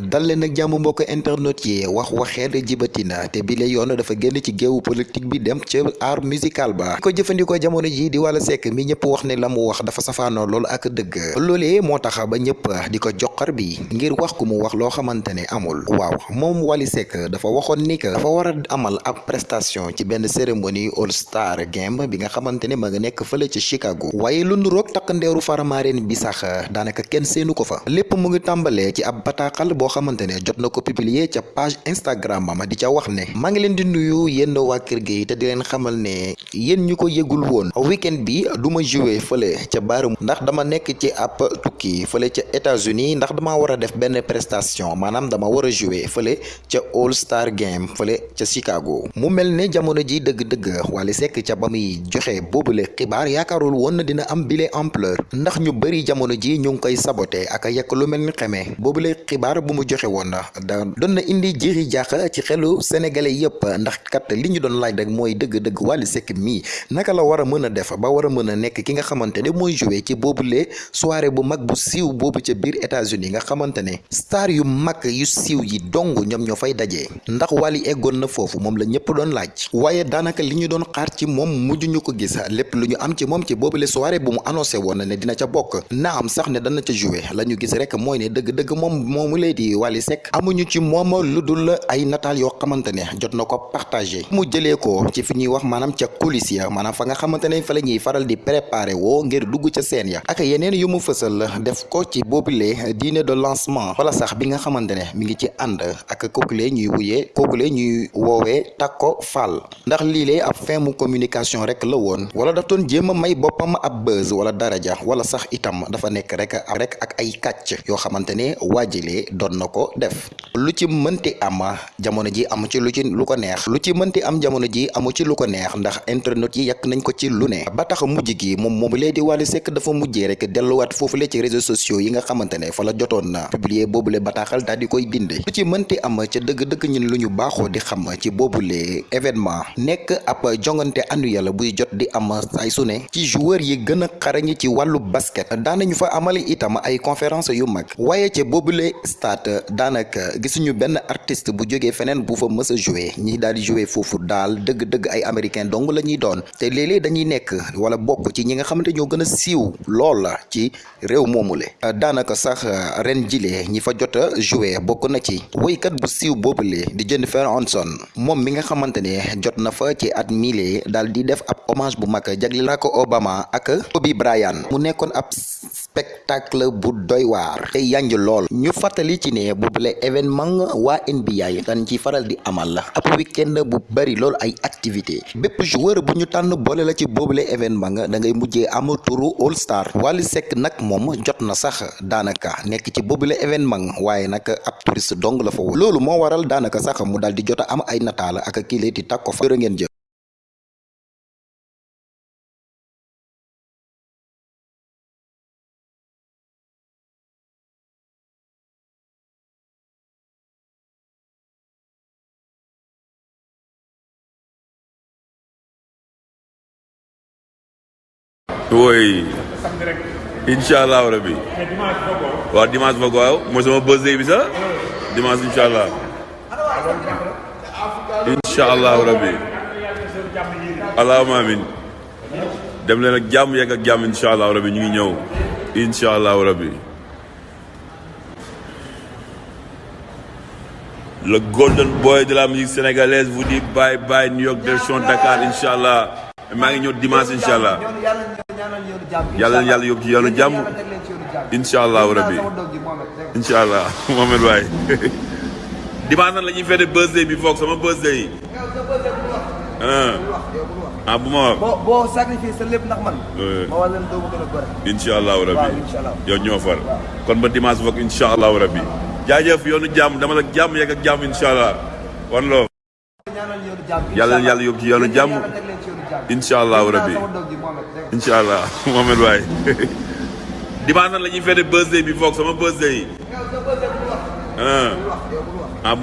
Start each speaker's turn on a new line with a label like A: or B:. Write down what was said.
A: dal leen jàmm mbokk internet yi wax waxeet jibatina te bi la yoon dafa génn ci géewu politique bi dem ca art musical ba ko jëfandikoo jamono ji di Wally Seck mi ñëpp wax ne la mu wax dafa safaanoo loolu ak dëgg loolee moo tax ba ñëpp di ko joxar bi ngir wax ku mu wax loo xamante ne amul waaw Wally Seck dafa waxoon ni dafa war amal ab prestation ci benn cérémonie All Star Game bi nga xamante ne ma nga nekk fële ci Chicago waaye lu nuroog takk ndeeru faramareen bi sax daanaka kenn seenu ko fa lépp mu ngi ci ab bataaxal boo xamante ne jot na publier ca page Instagram am di ca wax ne maa ngi leen di nuyu yéen waa kër gi te di leen xamal ne yéen ñu ko yëgul weekend bi du ma joué fële ca ndax dama nekk ci ab tukki fële ca États-Unis ndax dama war a def benn prestation maanaam dama war a joué fële All Star Game fële ca Chicago. Mu mel ne jamono ji dëgg-dëgg Wally Seck ca ba muy joxe boobule xibaar yaakaarul woon na dina am bile ampleur ndax ñu bëri jamono ji ñu ngi koy saboté ak yekk lu mel ni xamee boobule bu mu joxe woon da doon na indi jiri jaax ci xelu sénégalais yëpp ndax kat li ñu doon laaj rek mooy dëgg-dëgg Wally Seck mii naka la war a mën a def ba war a mën ki nga xamante ne mooy joué ci boobule soirée bu mag bu siiw boobu ca biir États-Unis nga xamante star yu mag yu siiw yi dong ñoom ñoo fay dajee ndax Wally eggoon na foofu moom la ñëpp doon laaj. Waaye daanaka li ñu doon xaar ci moom mujj ñu ko gis lépp lu ñu am ci moom ci boobule soirée bu mu annoncé ne dina ca na am sax ne dana ca joué. La ñu gis rek mooy ne dëgg-dëgg moom moomu lay di Wally Seck. Amuñu ci moom lu dul ay nataal yoo xamante ne jot ko partagé. Mu jëlee ko ci fi wax maanaam ca coulisses ya maanaam fa nga xamante ne fa la faral di préparé woo ngir dugg ca scène ya. Ak yeneen yu mu def ko ci boobule dîner de lancement. Wala sax bi nga xamante ne mi ngi ci ànd ak kookule ñuy wuyee kookule ñuy woowee Takko Fall. Ndax lii lee ab fin mu communication rek la woon. Wala daf doon jéem a may boppam ab buzz wala daraja. Wala sax itam dafa nekk rek rek ak ay kàcc yoo xamante ne waajilee doon na ko def. Lu ci mënti am jamono ji amu ci lu ci lu ko neex. Lu ci mënti am jamono ji amu ci lu ko neex ndax internet yi yàq nañ ko ci lu ne. Ba tax mujj gi moom moomu lee di Wally Seck dafa mujjee rek delluwaat foofu le ci réseaux sociaux yi nga xamante ne fa la jotoon na publier boobule bataaxal daal di koy binde. Lu ci mënti am ca dëgg-dëgg ñun lu ñu di xam ci événement. Nekk ab jongante annuel buy jot di am ay su ne. Ci joueur yi gën a xarañ ci wàllu basket. Daanañu fa amali itam ay conférence yu mag. Waaye ca boobule stade daanaka gisuñu benn artiste bu jógee feneen bu fa mës joué ñi daal di joué foofu daal dëgg-dëgg ay américain dong la ñuy doon. Te léeg-léeg dañuy nekk wala bokk ci ñi nga xamante ñoo gën a siiw lool la ci réew moomule. Daanaka sax ren jile ñi fa jot a joué bokk na ci woykat bu siiw boobule di Jennifer Hudson moom mi nga xamante ne jot na fa ci at miile daal di def ab hommage bu mag jagleel ko Obama ak Kobe Bryant. Mu nekkoon ab spectacle bu doy waar. Te yanj lool. Ñu fàttali ci ne boobule événement waa NBA dañ ci faral di amal ab weekend bu bari lool ay activité bépp joueur bu ñu tànn boole la ci boobule événement da ngay mujjee am turu All Star. Wally Seck nag moom jot na sax daanaka nekk ci boobule événement waaye nag ab touriste dong la fa woon loolu waral daanaka sax mu daal di jot am ay nataal ak kii di Takko fa
B: oui. Incha allah rabi waaw dimanche ba waaw mooy sama birthday bi sax. Dimanche incha allah. Incha allah rabi allahumma amin. Dem leen ak jàmm yegg ak jàmm incha allah rabi ñu ngi ñëw. Incha allah rabi golden boy de la musique sénégalaise vous dit bye bye New York direction Dakar incha maa ngi ñëw dimanche incha yàlla yàlla yóbbu ci yoonu jàmm incha allahu rabbi incha allah Mohamed waay dimanche nag la ñuy fête birthday bi foog sama birthday yi. Ah. bu ma. Wax.
C: boo boo sacrifice sa lépp ndax man. ma wax leen doo ma gën a gore.
B: incha allahu rabbi
C: allah.
B: yow ñoo far. Kon ba dimanche foog incha allahu rabbi jaajëf yoonu jàmm dama la jàmm yegg ak jàmm incha allah wan loo. yàlla yàlla yóbbu ci yoonu jàmm incha allahu
C: rabi
B: incha allah Mohamed waay. dimanche nag la birthday bi foog sama birthday yi. ah. ah